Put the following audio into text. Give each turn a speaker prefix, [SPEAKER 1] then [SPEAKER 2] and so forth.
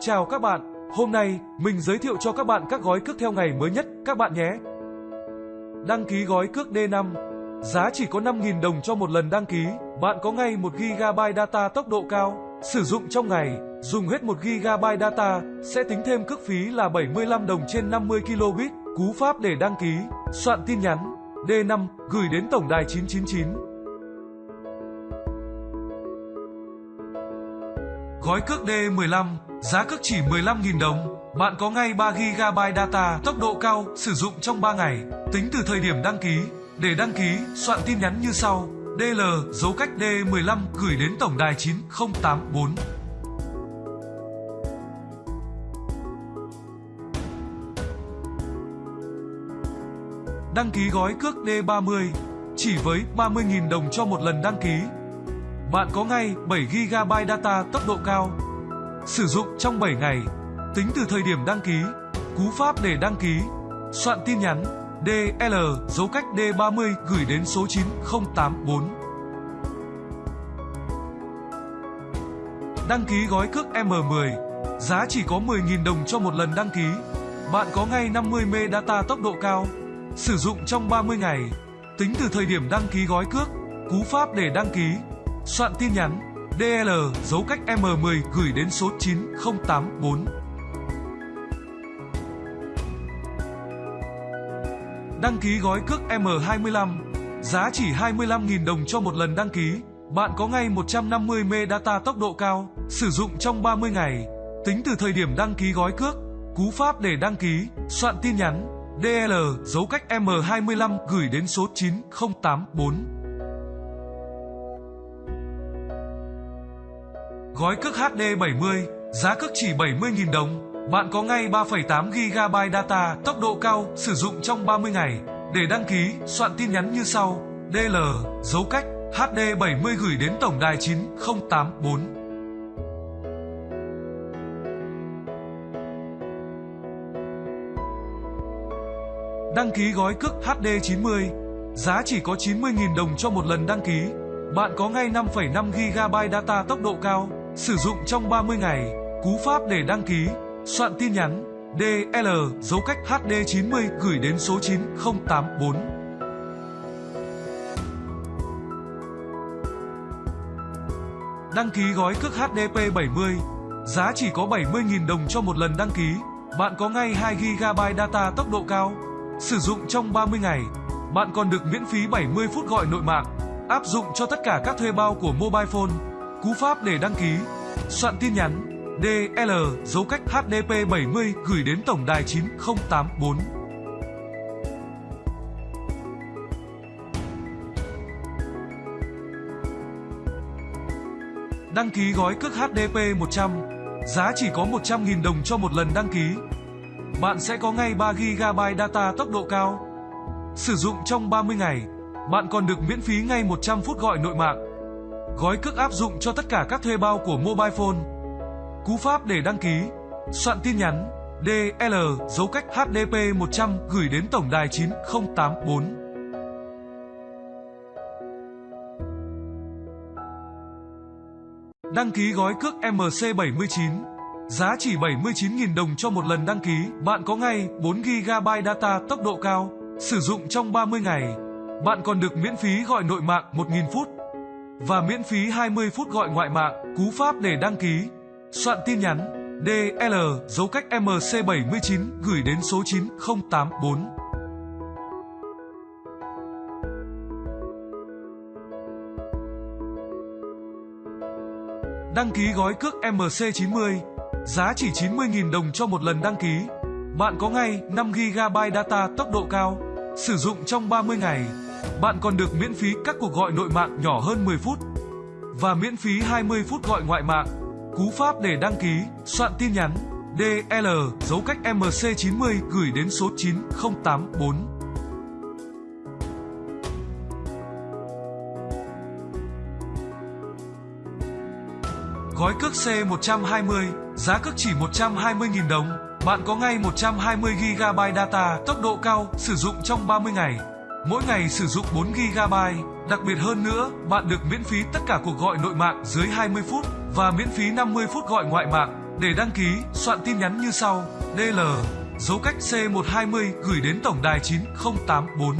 [SPEAKER 1] Chào các bạn, hôm nay mình giới thiệu cho các bạn các gói cước theo ngày mới nhất các bạn nhé. Đăng ký gói cước D5 Giá chỉ có 5.000 đồng cho một lần đăng ký, bạn có ngay 1GB data tốc độ cao. Sử dụng trong ngày, dùng hết 1GB data sẽ tính thêm cước phí là 75 đồng trên 50 kilobit. Cú pháp để đăng ký, soạn tin nhắn D5 gửi đến tổng đài 999. Gói cước D15, giá cước chỉ 15.000 đồng. Bạn có ngay 3GB data tốc độ cao sử dụng trong 3 ngày, tính từ thời điểm đăng ký. Để đăng ký, soạn tin nhắn như sau: DL dấu cách D15 gửi đến tổng đài 9084. Đăng ký gói cước D30 chỉ với 30.000 đồng cho một lần đăng ký. Bạn có ngay 7GB data tốc độ cao. Sử dụng trong 7 ngày, tính từ thời điểm đăng ký. Cú pháp để đăng ký, soạn tin nhắn DL dấu cách D30 gửi đến số 9084. Đăng ký gói cước M10, giá chỉ có 10.000 đồng cho một lần đăng ký. Bạn có ngay 50 mê data tốc độ cao, sử dụng trong 30 ngày, tính từ thời điểm đăng ký gói cước. Cú pháp để đăng ký, soạn tin nhắn DL dấu cách M10 gửi đến số 9084. Đăng ký gói cước M25, giá chỉ 25.000 đồng cho một lần đăng ký. Bạn có ngay 150 MB data tốc độ cao, sử dụng trong 30 ngày, tính từ thời điểm đăng ký gói cước. Cú pháp để đăng ký, soạn tin nhắn DL dấu cách M25 gửi đến số 9084. Gói cước HD70, giá cước chỉ 70.000 đồng. Bạn có ngay 3,8 GB data tốc độ cao sử dụng trong 30 ngày. Để đăng ký, soạn tin nhắn như sau: DL dấu cách HD70 gửi đến tổng đài 9084. Đăng ký gói cước HD90, giá chỉ có 90.000 đồng cho một lần đăng ký. Bạn có ngay 5,5 GB data tốc độ cao, sử dụng trong 30 ngày. Cú pháp để đăng ký, soạn tin nhắn DL dấu cách HD90 gửi đến số 9084. Đăng ký gói cước HDP70, giá chỉ có 70.000 đồng cho một lần đăng ký. Bạn có ngay 2GB data tốc độ cao, sử dụng trong 30 ngày. Bạn còn được miễn phí 70 phút gọi nội mạng, áp dụng cho tất cả các thuê bao của mobile phone. Cú pháp để đăng ký, soạn tin nhắn DL dấu cách HDP70 gửi đến tổng đài 9084. Đăng ký gói cước HDP 100, giá chỉ có 100.000 đồng cho một lần đăng ký. Bạn sẽ có ngay 3GB data tốc độ cao. Sử dụng trong 30 ngày, bạn còn được miễn phí ngay 100 phút gọi nội mạng. Gói cước áp dụng cho tất cả các thuê bao của mobile phone. Cú pháp để đăng ký, soạn tin nhắn DL dấu cách HDP 100 gửi đến tổng đài 9084. Đăng ký gói cước MC79 Giá chỉ 79.000 đồng cho một lần đăng ký Bạn có ngay 4GB data tốc độ cao Sử dụng trong 30 ngày Bạn còn được miễn phí gọi nội mạng 1.000 phút và miễn phí 20 phút gọi ngoại mạng Cú pháp để đăng ký Soạn tin nhắn DL dấu cách MC79 gửi đến số 9084. Đăng ký gói cước MC90, giá chỉ 90.000 đồng cho một lần đăng ký. Bạn có ngay 5GB data tốc độ cao, sử dụng trong 30 ngày. Bạn còn được miễn phí các cuộc gọi nội mạng nhỏ hơn 10 phút và miễn phí 20 phút gọi ngoại mạng. Cú pháp để đăng ký, soạn tin nhắn DL dấu cách MC90 gửi đến số 9084. Gói cước C120, giá cước chỉ 120.000 đồng. Bạn có ngay 120GB data tốc độ cao sử dụng trong 30 ngày. Mỗi ngày sử dụng 4GB. Đặc biệt hơn nữa, bạn được miễn phí tất cả cuộc gọi nội mạng dưới 20 phút và miễn phí 50 phút gọi ngoại mạng. Để đăng ký, soạn tin nhắn như sau: DL dấu cách C120 gửi đến tổng đài 9084